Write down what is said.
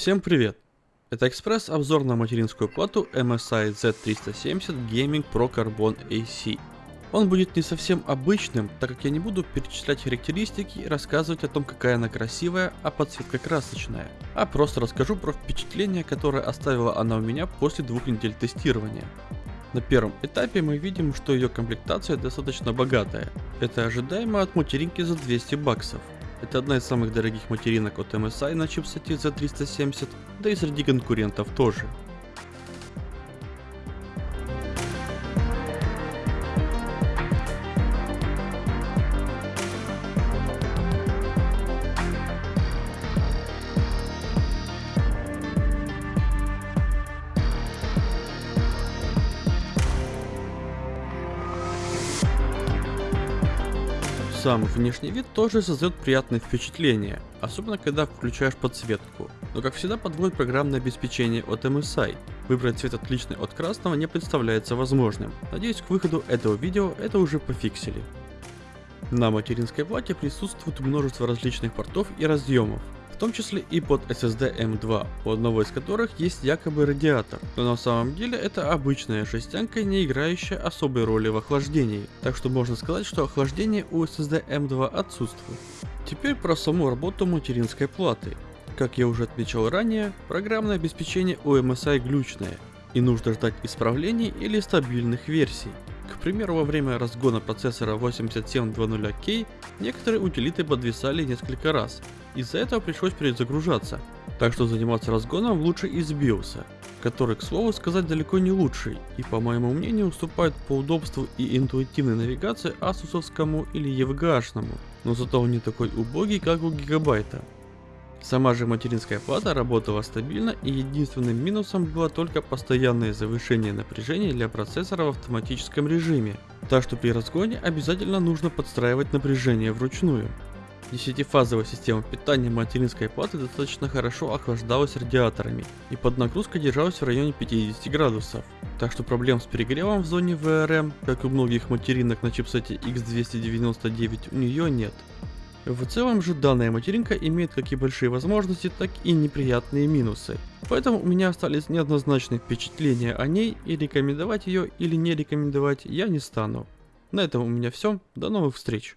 Всем привет! Это экспресс-обзор на материнскую плату MSI Z370 Gaming Pro Carbon AC. Он будет не совсем обычным, так как я не буду перечислять характеристики и рассказывать о том, какая она красивая, а подсветка красочная, а просто расскажу про впечатление, которое оставила она у меня после двух недель тестирования. На первом этапе мы видим, что ее комплектация достаточно богатая. Это ожидаемо от материнки за 200 баксов. Это одна из самых дорогих материнок от MSI на чипсете за 370, да и среди конкурентов тоже. Сам внешний вид тоже создает приятное впечатление, особенно когда включаешь подсветку. Но как всегда подводит программное обеспечение от MSI. Выбрать цвет отличный от красного не представляется возможным. Надеюсь к выходу этого видео это уже пофиксили. На материнской плате присутствует множество различных портов и разъемов том числе и под SSD M2, у одного из которых есть якобы радиатор, но на самом деле это обычная жестянка, не играющая особой роли в охлаждении, так что можно сказать, что охлаждение у SSD M2 отсутствует. Теперь про саму работу материнской платы. Как я уже отмечал ранее, программное обеспечение у MSI глючное, и нужно ждать исправлений или стабильных версий. К примеру, во время разгона процессора 8700K некоторые утилиты подвисали несколько раз, из-за этого пришлось перезагружаться, так что заниматься разгоном лучше из BIOS, который, к слову сказать, далеко не лучший, и по моему мнению уступает по удобству и интуитивной навигации асусовскому или EVGA-шному, но зато он не такой убогий, как у Гигабайта. Сама же материнская плата работала стабильно и единственным минусом было только постоянное завышение напряжения для процессора в автоматическом режиме, так что при разгоне обязательно нужно подстраивать напряжение вручную. Десятифазовая система питания материнской платы достаточно хорошо охлаждалась радиаторами и под нагрузкой держалась в районе 50 градусов. Так что проблем с перегревом в зоне VRM, как у многих материнок на чипсете X299, у нее нет. В целом же данная материнка имеет как и большие возможности, так и неприятные минусы. Поэтому у меня остались неоднозначные впечатления о ней и рекомендовать ее или не рекомендовать я не стану. На этом у меня все, до новых встреч.